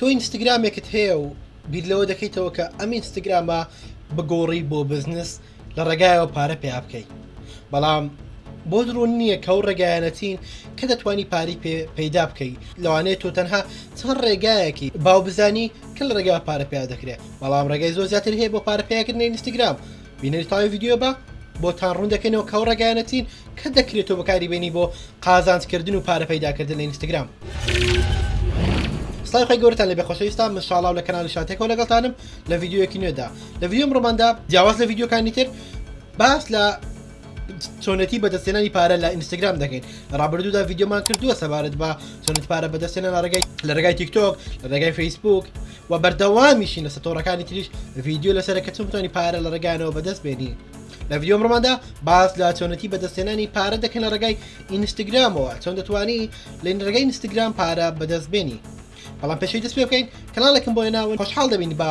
تۆ ئینستاگرامێکت هەیە و بیر لەوە دەکەیتەوە کە ئەم ئینستاگرامە بگۆڕی بۆ بزنس لە ڕێگایەوە پارە پێ بکەیت بەڵام بۆ درۆ نییە کەو ڕێگایەنەتین کە دەتوانی پاری پەیدا بکەیت لەوانێت تۆ تەنها چەند ڕێگایەکی باو بزانی کە لە ڕێگا پارە پێ دەکرێت بەڵام ڕێگای زۆر زیاتر هەیە بۆ پارە پێکردنی ئینستاگرام بینەری تاوی ویددیو بە بۆ تان ڕوون دەکەنەوە کەو ڕێگایەتین کە دەکرێت تۆ بەکاری بینی بۆ قازانکردن و پارە پەیداکردن لە ئینستاگرام. سپای خۆی گەورتان لە بەخۆشەویستان مشاڵاو لە کەناڵی شاتێکەوە لەگەڵتانم لە یددیوەکی نوێدا لە ویددیوم ڕماندا جیاواز لە یددیوەکانی تر باس لە چۆنەتی بەدەستێنانی پارە لە ئینستاگرام دەکەین ڕابردوودا یددیومان کردووە سەبارەت بە چۆنێت پارە بەدەستێنە ڕگەی لە ڕگای تیکتۆک لە ڕگای فیسبوک و بەردەوامیشین لە سەتۆڕەکانی تریش یددیو لەسەرەکە چ بتوانانی پارە لە ڕگانەوە بەدەست بێنی لە ویددیو ڕماندا باس لە چۆنەتی بەدەستێنانی پارە دەکەن لە ڕگای ئینستاگرامەوە چۆن دەتوانی لە ڕگەی ئینستاگرام پارە بەدەستبێنی بەڵام پێشەی دەست پێ بکەین کەناڵێکم بۆ ناون خۆشحال دەبین بە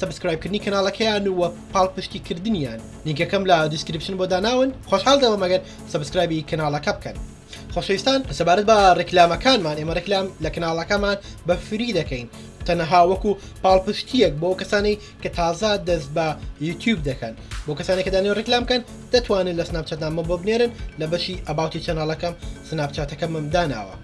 سبسکرایبکردنی کەناڵەکەیان و پاڵ پشتی کردنیان نیگەکەم لە دیسکرپشن بۆ داناون خۆشحال دەوە مەگەر سبسکرایبی کەناڵەکە بکەن. خۆشەویستان سەبارەت بە ڕکلامەکانمان ئێمە ڕکلام لە کەناڵەکەمان بە فری دەکەین تەنەها وەکو پاڵپشتیەک بۆ کەسانی کە تازا دەست بە یوتیوب دەکەن بۆ کەسانی کەدانی ڕکلامکەن دەتوانن لە سناپچەتنامە بۆ بنێرن لە بەشی ئەباوتی چەناڵەکەم سناپچاتەکەمم داناوە.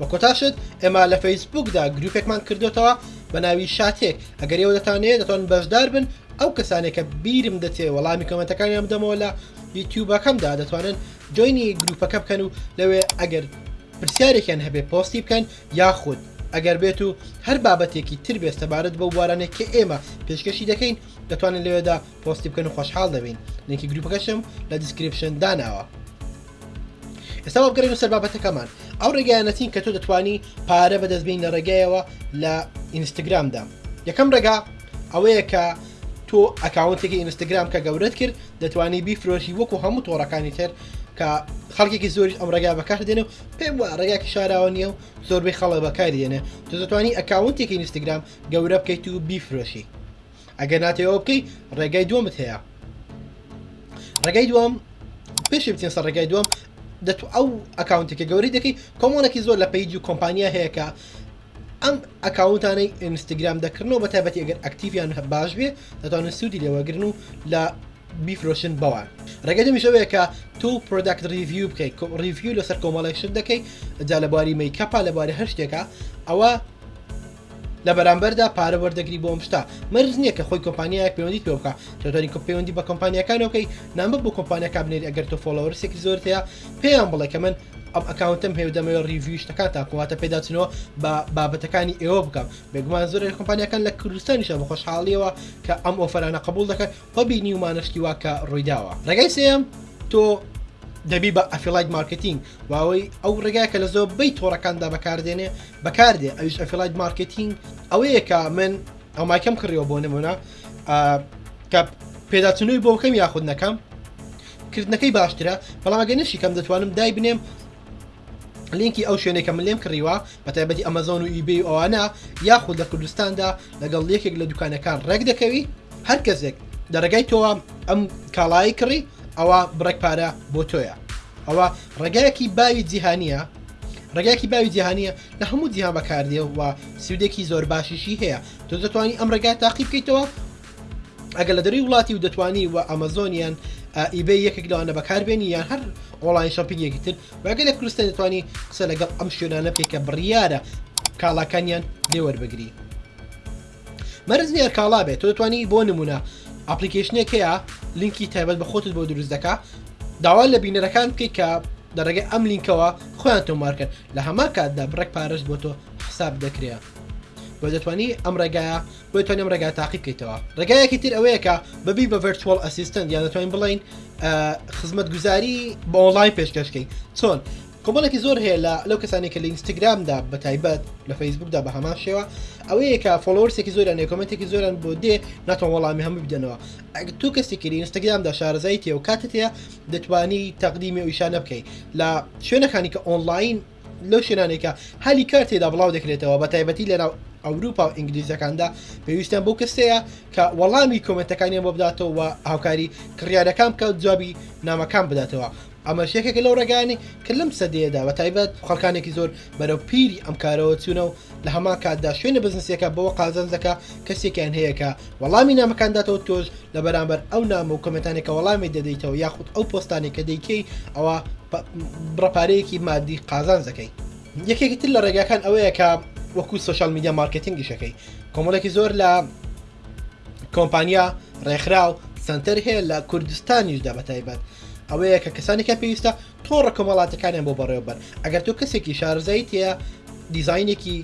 بە کۆتاشت ئێمە لە فەیسبوکدا گرروپێکمان کردوتەوە بە ناوی شاتێک ئەگەر ئێوە دەتانێت دەتۆن بەشدار بن ئەو کەسانێکە بیرم دەچێ وەڵامی کەمەتەکانیان بدەمەوە لە یوتیوبەکەمدا دەتوانن جوینی گرروپەکە بکەن و لەوێ ئەگەر پرسیارێکیان هەبێ پۆستی بکەن یاخود ئەگەر بێت و هەر بابەتێکی تر بێت سەبارەت بە وارانێک کە ئێمە پێشکەشی دەکەین دەتوانن لەوێدا پۆستی بکەن و خۆشحاڵ دەبین لینکی گرروپەکەشم لە دیسکرپشن داناوە. ئێستا بگەڕین و سەر بابەتەکەمان ئەو ڕێگایەنەتین کە تۆ دەتوانی پارە بەدەستبین لە ڕێگایەوە لە ئینستاگرامدا یەکەم ڕێگا ئەوەیە کە تۆ ئەکاونتێکی ئینستاگرام کە گەورەت کرد دەتوانی بیفرۆشی وەکو هەموو تۆڕەکانی تر کە خەڵکێکی زۆری ئەم ڕێگا بەکار دێنێ و پێم وە ڕێگاکی شاراوە نیە و زۆربەی خەڵە بەکار دێنێ تۆ دەتوانی ئەکاونتێکی ئینستاگرام گەورە بکەیت و بیفرۆشی ئەگەر ناتەوە بکەی ڕێگای دووەمت هەیە ڕێگای دووەم پێشی بچین سەر ڕێگای دووەم دەت ئەو ئەکاونتێکە گەوری دەکەی کۆمۆنێکی زۆر لە پیج و کۆمپانیا هەیەکە ئەم ئەکاونتانەی ئینستاگرام دەکردنەوە بە تایبەتی ئەگەر ئەکتیویان باش بێ دەتوانن سوودی لێوەگرن و لە بیفرۆشن بەوان ڕێگەدەمی شەوەیەکە تو پرۆداکت ریویو بکەیت ریویو لەسەر کۆمەڵی شت دەکەی جا لەباری مەیکەپا لەبارە هەر شتێکە ئەوە لە بەرامبەردا پارە وەردەگری بۆم شتا مەرز نییە کە خۆی کۆمپانیایەک پەیوەندی پێ بکە چطوری پەیوەندی بە کۆمپانیەکانەکەی نامە بۆ کۆمپانیەکە بنێت ئەگەر تۆ فۆلەوەرسێکی زۆرتەیە پێیان بڵێ کە من ئەم ئەکاونتم هێودەمەوە ریڤویشتەکان تاکوواتە پێداچنەوە بە بابەتەکانی ئێوە بکەم بێگومان زۆر کۆمپانیەکان لە کوردستانیشە بە خۆشحاڵیەوە کە ئەم ئۆفرانە قبول دەکەن بەبینی ومانشتی وا کە ڕوویداوە ڕگەی سم تۆ دەبی بە ئەفیلایت مارکتینگ واوەی ئەو ڕێگای کە لە زۆر بەی تۆڕەکاندا بەکاردێنێ بەکاردێ ئەوش ئەفیلایت مارکتینگ ئەوەیە کە من ئەوماکەم کڕیەوە بۆ نمونە کە پێداچنووی بۆ بکەم یاخود نەکەم کردنەکەی باشترە بەڵامگە نشیکەم دەتوانم دای بنێم لینکی ئەو شوێنێکە من لێم کڕیوە بە تایبەتی ئەمەزۆن و ئیبی ئەوانە یاخود لە کوردستاندا لەگەڵ یەکێک لە دوکانەکان ڕێک دەکەوی هەر کەسێک دەرەگای تۆوە ئەم کاڵایی کڕی ئەوە بڕێک پارە بۆ تۆیە ئەوە ڕێگایەکی باوی جیهانیە ڕێگایکی باوی جیهانیە لە هەموو جیها بەکاردێەوە سوودێکی زۆر باشیشی هەیە تۆ دەتوانانی ئەم ڕێگای تاقیب بکەیتەوە ئەگە لە دەری وڵاتی و دەتوانی و ئەمەزۆنیان ئیب یەکێک لەوانە بەکاربێنی یان هەر ئۆلاین شاپینگێکی تر وگە لە کوردستان دەتوانانی قسە لەگەڵ ئەم شوێنانە پێکە بڕیارە کاڵاکانیان لێوەربگری. مەرزنی ئەرکاڵا بێت تۆ دەتوانانی بۆ نمونە ئەپلیکیشنێکەیە لینکی تایبەت بە خۆتت بۆ دروست دەکە داوا لە بینەرەکان بکەیت کە دەڕێگە ئەم لینکەوە خۆیان تۆمارکرد لە هەما کاتدا بڕێک پارش بۆ تۆ حساب دەکرێت بۆ دەتوانی ئەم ڕێگایە بۆ توانانی ئەم ڕێگا تاقی بکەیتەوە ڕێگایەکی تر ئەوەیەکە ببی بە ڤرتوال ئەسیستنت یان دەتوانین بڵین خزمەت گوزاری بە ئۆنلاین پێشکەشکەی چۆن کۆمەڵێکی زۆر هەیە لە لەو کەسانی کە لە ئینستاگرامدا بە تایبەت لە فەیسبوکدا بە هەمان شێوە ئەوەیە کە فۆلۆرسێکی زۆران نێکۆمەتێکی زۆران بۆ دێ ناتوان وەڵامی هەموو بدەنەوە ئەگ تو کەسێکی ئینستاگرامدا شارزای تێ و کاتت هەیە دەتوانی تەقدیمی ویشانە بکەیت لە شوێنەکانی کە ئۆنلاین لەو شوێنانێکە هەلی کار تێدا بڵاو دەکرێتەوە بە تایبەتی لەناو ئەوروپا و ئینگلیزەکاندا پێویستیان بۆ کەسەیە کە وەڵامی کۆمەتەکانیان بۆ بداتەوە هاوکاری کڕیارەکان کە جوابی نامەکان بداتەوە ئەمەشیەکێک لەو ڕگانی کە لەم سەدەیەدا بە تایبەت خەکانێکی زۆر بەرەو پیری ئەم کارەوە چوونە و لە هەما کاتدا شوێنە بزنسیەکە بەوە قازل دەکە کەسێکیان هەیەکە وەڵامی نامەکانداتەوە تۆش لە بەرامبەر ئەو نام و کمەتانێکە وەڵامی دەدەیتەوە یاخود ئەو پۆستانی کە دەیکەی ئەوە بڕپارەیەکی مادی قازان دەکەی یەکێکی تر لە ڕێگاکان ئەوەیە کە وەکو سوشال میدیا مارکتنگیشەکەی کۆمەڵێکی زۆر لە کۆمپانیا ڕێکخرا و سنتەر هەیە لە کوردستانیشدا بە تایبەت ئەوەیە کە کەسانێکە پێویستە تۆڕە کۆمەڵاتەکانیان بۆ بەڕێوبەر ئەگەر تۆ کەسێکی شارزایی تەیە دیزینێکی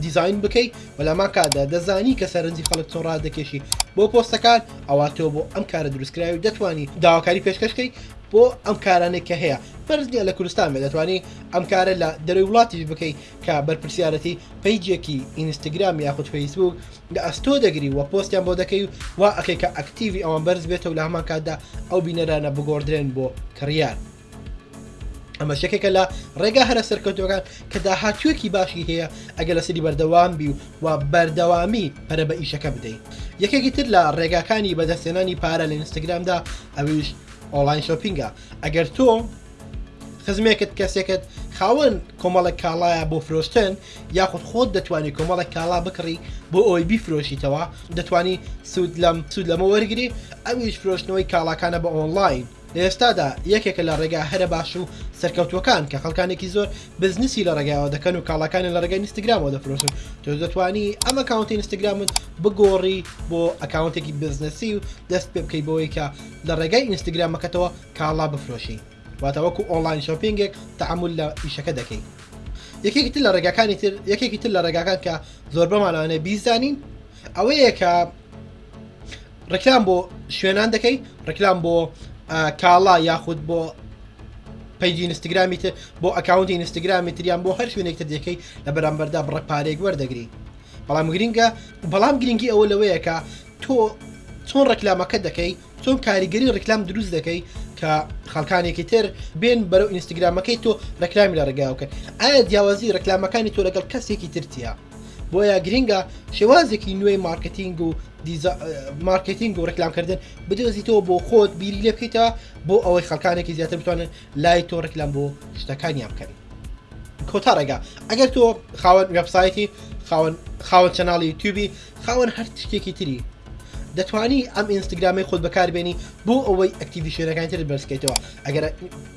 دیزین بکەیت بەلامان کادا دەزانی کە سەرنجی خەڵک چۆن ڕادەکێشی بۆ پۆستەکان ئەوە تۆ بۆ ئەم کارە دروستکراوی دەتوانی داواکاری پێشکەشکەی بۆ ئەم کارانێک کە هەیە پرزنیە لە کوردستان بێ دەتوانانی ئەم کارە لە دەروی وڵاتی بکەیت کە بەرپسیارەتی پیجێکی ئینستاگرام یاخود فەیسبوک لە ئەستۆ دەگری وە پۆستیان بۆ دەکەی و وا ئەکەی کە ئەکتیوی ئەوان بەرز بێتە و لە هەمان کاتدا ئەو بینەرانە بگۆدرێن بۆ کڕیان. ئەمە شەکێکە لە ڕێگا هەرە سەرکەوتەکان کە داهاتوێکی باشی هەیە ئەگەر لە سری بەردەوام بی و و بەردەوامی پرە بە ئیشەکە بدەین یەکێکی تر لە ڕێگاکانی بەدەستێنانی پارە لە ئینستاگرامدا ئەویش ئۆلاین شۆپینگە ئەگەر تۆ خزمێکت کەسێکت خاوەن کۆمەڵک کاڵایە بۆ فرۆشتن یاخود خۆت دەتوانانی کۆمەڵک کاڵا بکڕی بۆ ئەوی بیفرۆشیتەوە دەتانی سوود لەم سوود لەمە وەرگری ئەویش فرۆشتنەوەی کاڵاکانە بە ئۆنلاین لە ئێستادا یەکێکە لە ڕێگا هەرە باش و سەرکەوتوەکان کە خەڵکانێکی زۆر بزنسی لە ڕێگایەوە دەکەن و کاڵەکانی لە ڕێگەی ئینستاگرامەوە دەفرۆشن تۆ دەتوانی ئەم ئەکاونتی ئینستاگرامت بگۆڕی بۆ ئەکاونتێکی بزنسی و دەست پێ بکەی بۆیکە لە ڕێگای ئینستاگرامەکەتەوە کاڵا بفرۆشی واتەوەکو ئۆنلاین شۆپینگێک تعمل لە ئیشەکە دەکەیت یەکێکی تر لە ڕێگەکانی تر یەکێکی تر لە ڕێگاکان کە زۆر بەمانانێ بیزانین ئەوەیە کە ڕکلام بۆ شوێنان دەکەی ڕکلام بۆ کاڵا یاخود بۆ پیجی ئینستاگرامی بۆ ئەکاونتی ئینستاگرامی تریان بۆ هەر شوێنێکتە دەکەی لە بەرامبەردا بڕە پارێک وەردەگری بەڵام گرینگە بەڵام گرنگی ئەوە لەوەیەکە تۆ چۆن ڕکلامەکە دەکەی چۆن کاریگەری ڕکلام دروست دەکەی کە خەڵکانێکی تر بێن بەرەو ئینستاگرامەکەی تۆ ڕکلامی لە ڕێگاوکەن ئایا جیاوازی ڕکلامەکانی تۆ لەگەڵ کەسێکی ترتیە بۆیە گرنگە شێوازێکی نوێی مارکتینگ و مارکتینگ و ڕکلامکردن بدۆزیتەوە بۆ خۆت بیری لێ بکەیتەوە بۆ ئەوەی خەکانێکی زیاتر بتوانن لای تۆ ڕکلام بۆ شتەکانیان بکەن کۆتا ڕێگا ئەگەر تۆ خاوەن وبسایتی خاوەن چەناڵی یوتیوبی خاوەن هەر شتێکی تری دەتوانی ئەم ئینستاگرامی خۆت بەکاربێنی بۆ ئەوەی ئەکتیوی شوێنەکانتر بەرزکەیتەوە ئەگەر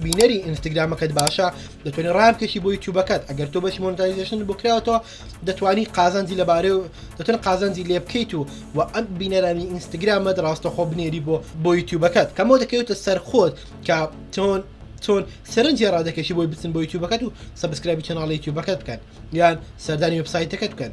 بینەری ئینستاگرامەکەت باشە دەتوانێت ڕامکەشی بۆی تووبەکەت ئەگەر تۆ بەش مۆنتایزیشن بکراوەوە دەتوانی قازانجی لەبارێ و دەتوان قازانجی لێ بکەیت و و ئەم بینەرانی ئینستاگرامەت ڕاستەخۆ بنێری بۆ بۆ یوتیوبەکەت کەمەوە دەکەوێتە سەر خۆت کە تۆن چۆن سەرنجی ڕادەکەشی بۆی بچن بۆ یوتیوبەکەت و سەبسکرایبی چناڵی یوتیوبەکەت بکەن یان سەردانی وبسایتەکەت بکەن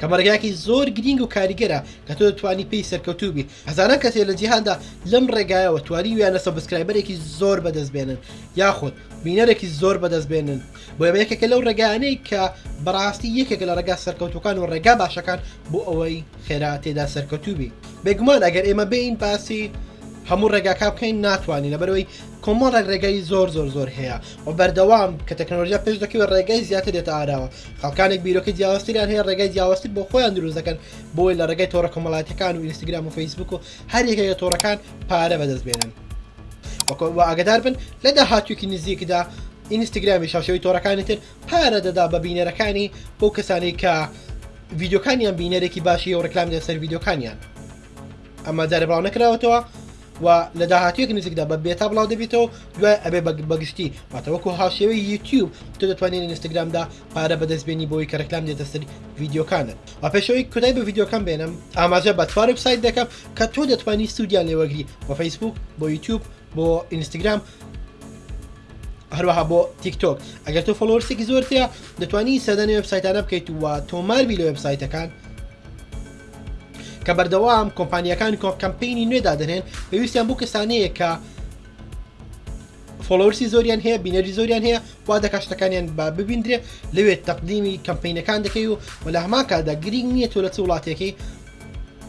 کەمەرگاکی زۆر گرنگ و کاریگەرە کە تۆ توانی پێی سەرکەوتوو بیت هەزانە کەسێ لە جیهاندا لەم ڕێگایەوە توانی ویانە سەبسکرایبەرێکی زۆر بەدەستبێنن یاخود بینەرێکی زۆر بەدەستبێنن بۆ ئەمەیەکەکە لەو ڕێگانەی کە بەڕاستی یەکێک لە ڕێگا سەرکەوتوکان و ڕێگا باشەکان بۆ ئەوەی خێرا تێدا سەرکەوتوبی بێگومان ئەگەر ئێمە بین باسی هەموو ڕێگاکە بکەین ناتوانین لەبەرەوەی کۆمۆڵێک ڕێگەی زۆر زۆر زۆر هەیە و بەردەوام کە تەکنۆلژیا پێش دەکەوێت ڕێگەی زیاتر دێتە ئاراوە خەڵکانێک بیرۆکی جیاوەستیان هەیە ڕێگەی جیاوەستی بۆ خۆیان دروست دەکەن بۆی لە ڕێگەی تۆڕە کۆمەڵاتەکان و ئینستاگرام و فیسبوک و هەر یەکەیە تۆڕەکان پارە بەدەستبێنن وەکو ئاگدار بن لە داهاتووکی نزیکدا ئینستاگرامی شاشەوەی تۆڕەکانی تر پارە دەدا بە بینەرەکانی بۆ کەسانی کە ویددیوکانیان بینەرێکی باشی و ڕکلام دەسەر ویددیوکانیان ئەمە دەرەباو نەکراوەتەوە و لە داهاتەیەک نزیکدا بە بێتا بڵاو دەبێتەوە دوای ئەبێ بەگشتی واتەوەکو هاوشێوە یوتیوب تۆ دەتوانین ئینستاگرامدا پارە بەدەستبێنی بۆی کە ڕکلام دێتە سەر ویددیوکانت و پێشەوەی کودای بە ویددیوکان بێنم ئاماژە بەتوار وبسایت دەکەم کە تۆ دەتوانانی سوودیان لێوەگری بە فەیسبوک بۆ یوتیوب بۆ ئینستاگرام هەروەها بۆ تیکتۆک ئەگەر تۆ فۆلۆرسێکی زۆرتەیە دەتوانی سەدانی وبسایتانە بکەیت و تۆمار بی لە وبسایتەکان کە بەردەوام کۆمپانیەکانی کۆکەمپینی نوێدا دەنێن پێویستیان بوو کەسانەیە کە فۆلۆسی زۆریان هەیە بینەری زۆریان هەیە وا دەکاشتەکانیان با ببیندرێ لەوێت تەقدیمی کەمپینەکان دەکەی و وە لە هەما کادا گرین نییە تۆ لە چ وڵاتێکی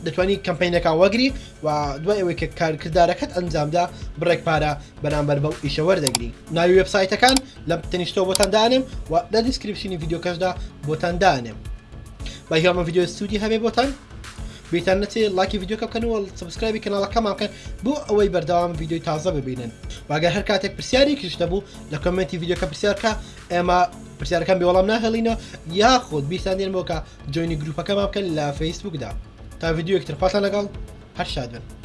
دەتوانانی کەمپینەکان وەگری و دوای ئەوەی کە کارکردارەکەت ئەنجامدا بڕێک پارە بەرامبەر بەو ئیشەوەەردەگری ناوی وبسایتەکان لە تەنیشتۆ بۆتاندانم و لە دیسکرپشنی یددیو کەشدا بۆتاندانم بە هیڵمە یددیو سوودی هەبێ بۆتان بیتان نچێت لاکی یددیوکە بکەنەوە سبسکرایبی کەناڵەکەمان بکەن بۆ ئەوەی بەرداوام یددیوی تازە ببینن واگە هەر کاتێک پرسیاری کشتە بوو لە کمنتی یددیوکە پرسیارکە ئێمە پرسیارەکەم بێوەڵام ناهێڵینەوە یاخود بیسانێن بۆکە جوینی گروپەکەمان بکەن لە فەیسبوکدا تا یددیو یەکتر پاتان لەگەڵ هەر شاد بن